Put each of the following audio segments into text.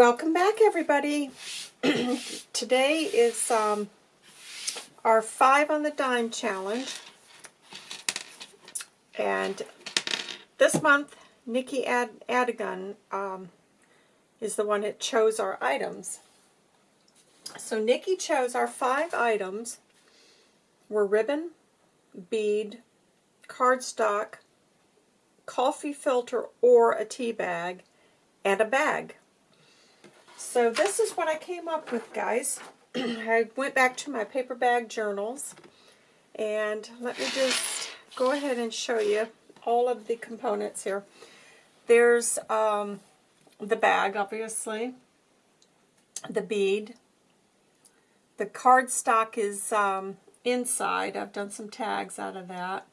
Welcome back, everybody. Today is um, our five on the dime challenge. And this month, Nikki Ad Adigan um, is the one that chose our items. So Nikki chose our five items were ribbon, bead, cardstock, coffee filter or a tea bag, and a bag. So this is what I came up with, guys. I went back to my paper bag journals, and let me just go ahead and show you all of the components here. There's um, the bag, obviously, the bead. The cardstock is um, inside. I've done some tags out of that.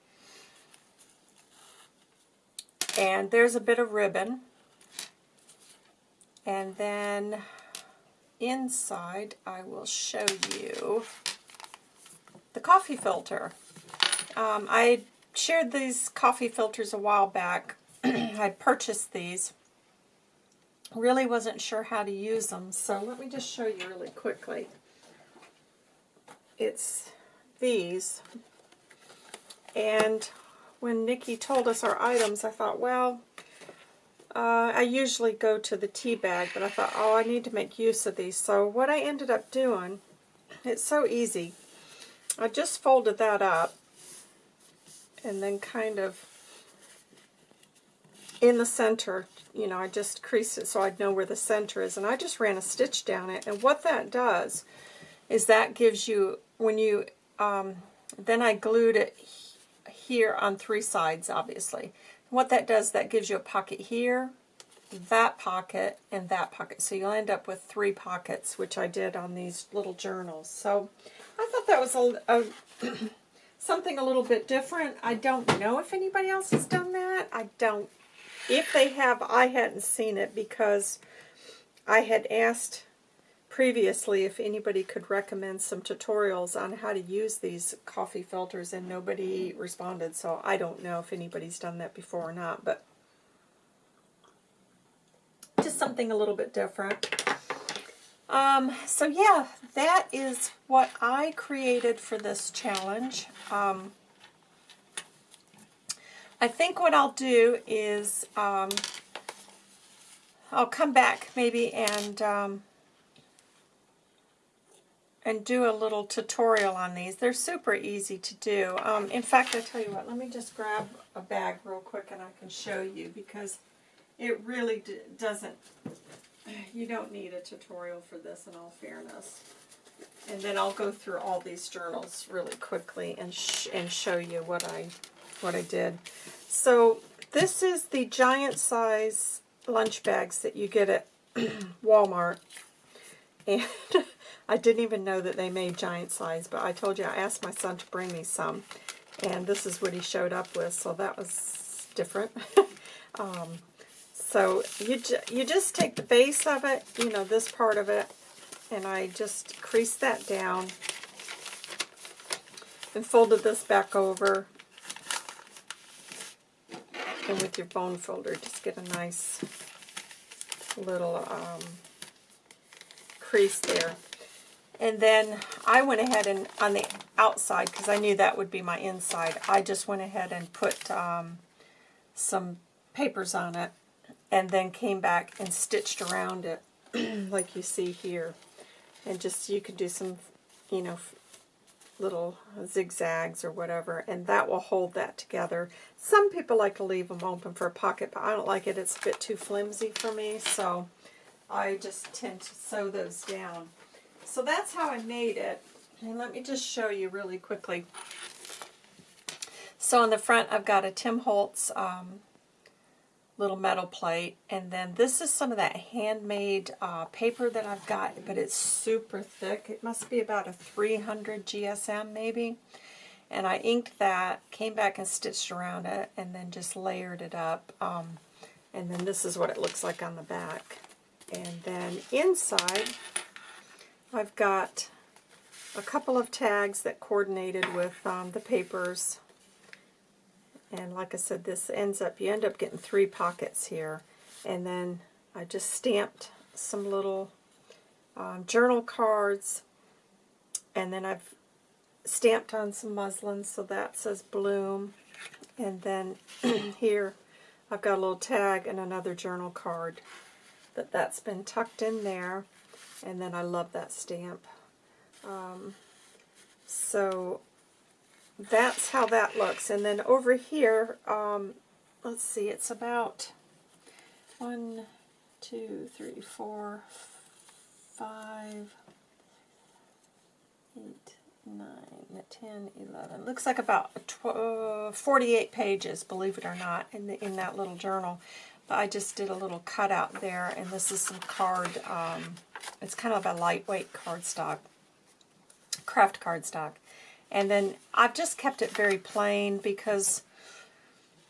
And there's a bit of ribbon. And then inside I will show you the coffee filter. Um, I shared these coffee filters a while back. I purchased these. Really wasn't sure how to use them, so let me just show you really quickly. It's these. And when Nikki told us our items, I thought, well, uh, I usually go to the tea bag, but I thought, oh, I need to make use of these. So what I ended up doing, it's so easy. I just folded that up and then kind of in the center, you know, I just creased it so I'd know where the center is. And I just ran a stitch down it. And what that does is that gives you, when you, um, then I glued it here on three sides, obviously. What that does, that gives you a pocket here, that pocket, and that pocket. So you'll end up with three pockets, which I did on these little journals. So I thought that was a, a something a little bit different. I don't know if anybody else has done that. I don't. If they have, I hadn't seen it because I had asked previously if anybody could recommend some tutorials on how to use these coffee filters and nobody responded so I don't know if anybody's done that before or not but just something a little bit different. Um, so yeah that is what I created for this challenge. Um, I think what I'll do is um, I'll come back maybe and um, and do a little tutorial on these. They're super easy to do. Um, in fact, I tell you what, let me just grab a bag real quick and I can show you because it really doesn't, you don't need a tutorial for this in all fairness. And then I'll go through all these journals really quickly and sh and show you what I what I did. So this is the giant size lunch bags that you get at Walmart. And I didn't even know that they made giant size, but I told you I asked my son to bring me some, and this is what he showed up with, so that was different. um, so you, ju you just take the base of it, you know, this part of it, and I just creased that down and folded this back over. And with your bone folder, just get a nice little um, crease there. And then I went ahead and on the outside, because I knew that would be my inside, I just went ahead and put um, some papers on it and then came back and stitched around it like you see here. And just, you could do some, you know, little zigzags or whatever, and that will hold that together. Some people like to leave them open for a pocket, but I don't like it. It's a bit too flimsy for me, so I just tend to sew those down. So that's how I made it. And let me just show you really quickly. So on the front I've got a Tim Holtz um, little metal plate. And then this is some of that handmade uh, paper that I've got, but it's super thick. It must be about a 300 GSM maybe. And I inked that, came back and stitched around it, and then just layered it up. Um, and then this is what it looks like on the back. And then inside, I've got a couple of tags that coordinated with um, the papers. And like I said, this ends up, you end up getting three pockets here. And then I just stamped some little um, journal cards, and then I've stamped on some muslin, so that says Bloom. And then here I've got a little tag and another journal card that that's been tucked in there. And then I love that stamp. Um, so that's how that looks. And then over here, um, let's see, it's about one, two, three, four, five, eight, nine, ten, eleven. Looks like about uh, 48 pages, believe it or not, in, the, in that little journal. But I just did a little cutout there, and this is some card, um, it's kind of a lightweight cardstock, craft cardstock. And then I've just kept it very plain because,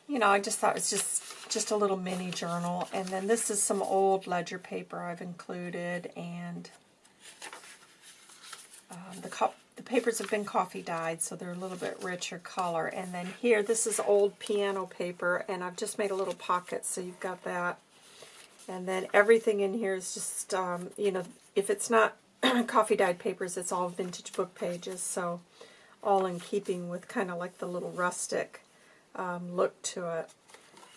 you know, I just thought it was just, just a little mini journal. And then this is some old ledger paper I've included, and um, the the papers have been coffee dyed, so they're a little bit richer color. And then here, this is old piano paper, and I've just made a little pocket, so you've got that. And then everything in here is just, um, you know, if it's not coffee dyed papers, it's all vintage book pages, so all in keeping with kind of like the little rustic um, look to it.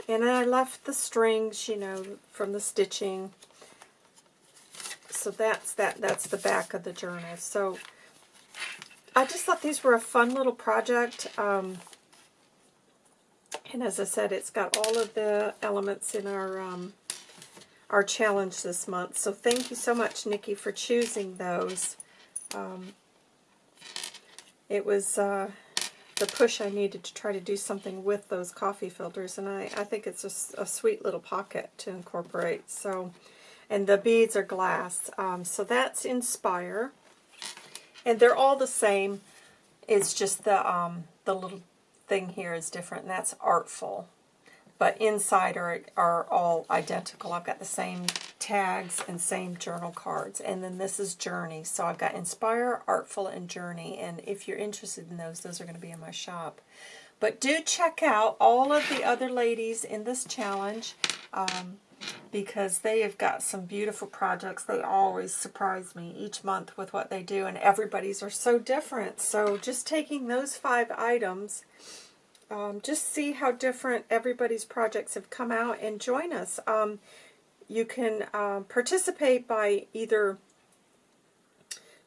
And I left the strings, you know, from the stitching. So that's that. That's the back of the journal. So I just thought these were a fun little project. Um, and as I said, it's got all of the elements in our um, our challenge this month. So thank you so much, Nikki, for choosing those. Um, it was uh, the push I needed to try to do something with those coffee filters, and I, I think it's a, a sweet little pocket to incorporate. So, And the beads are glass. Um, so that's Inspire. And they're all the same. It's just the um, the little thing here is different, and that's Artful. But inside are, are all identical. I've got the same tags and same journal cards. And then this is Journey. So I've got Inspire, Artful, and Journey. And if you're interested in those, those are going to be in my shop. But do check out all of the other ladies in this challenge. Um, because they have got some beautiful projects. They always surprise me each month with what they do, and everybody's are so different. So just taking those five items, um, just see how different everybody's projects have come out and join us. Um, you can uh, participate by either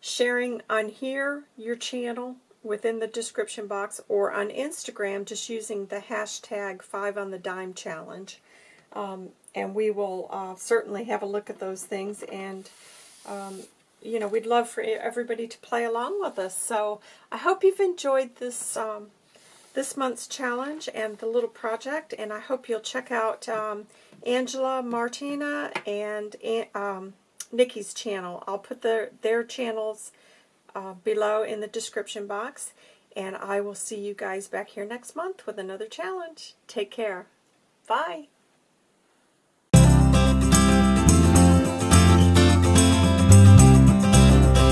sharing on here your channel within the description box or on Instagram just using the hashtag 5 on the dime challenge. Um, and we will uh, certainly have a look at those things and um, you know we'd love for everybody to play along with us so I hope you've enjoyed this um, this month's challenge and the little project and I hope you'll check out um, Angela Martina and um, Nikki's channel. I'll put their their channels uh, below in the description box and I will see you guys back here next month with another challenge. Take care. Bye